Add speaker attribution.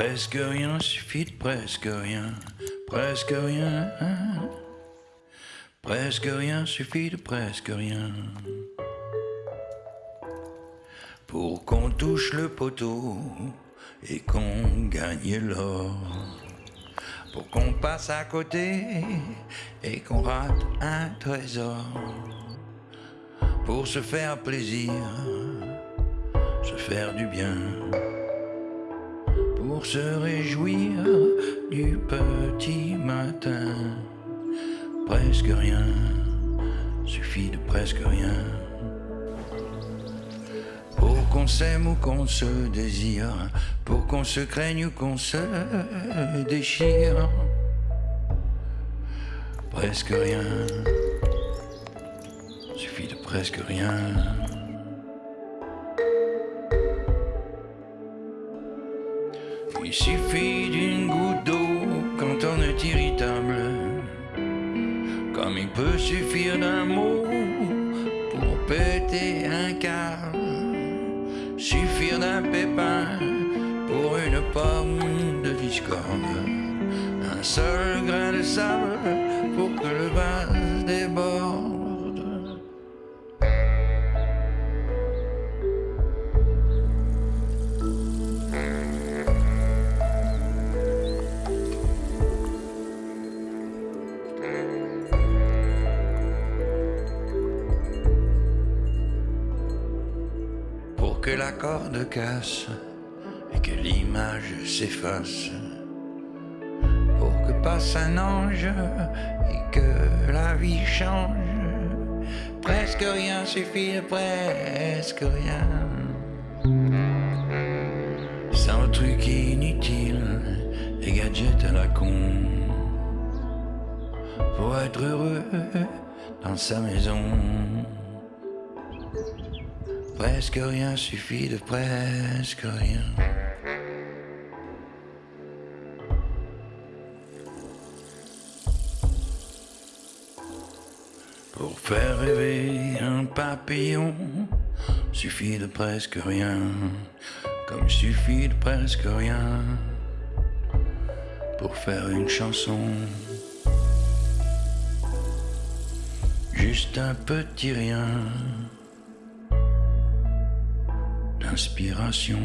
Speaker 1: Presque rien suffit de presque rien, presque rien. Presque rien suffit de presque rien. Pour qu'on touche le poteau et qu'on gagne l'or. Pour qu'on passe à côté et qu'on rate un trésor. Pour se faire plaisir, se faire du bien pour se réjouir du petit matin. Presque rien, suffit de presque rien. Pour qu'on s'aime ou qu'on se désire, pour qu'on se craigne ou qu'on se déchire. Presque rien, suffit de presque rien. Il suffit d'une goutte d'eau quand on est irritable. Comme il peut suffire d'un mot pour péter un câble. Suffire d'un pépin pour une pomme de discorde. Un seul grain de sable pour que le vase Pour que la corde casse et que l'image s'efface. Pour que passe un ange et que la vie change. Presque rien suffit, presque rien. Sans truc inutile, les gadgets à la con. Pour être heureux dans sa maison. Presque rien suffit de presque rien. Pour faire rêver un papillon, suffit de presque rien, comme suffit de presque rien. Pour faire une chanson, juste un petit rien d'inspiration.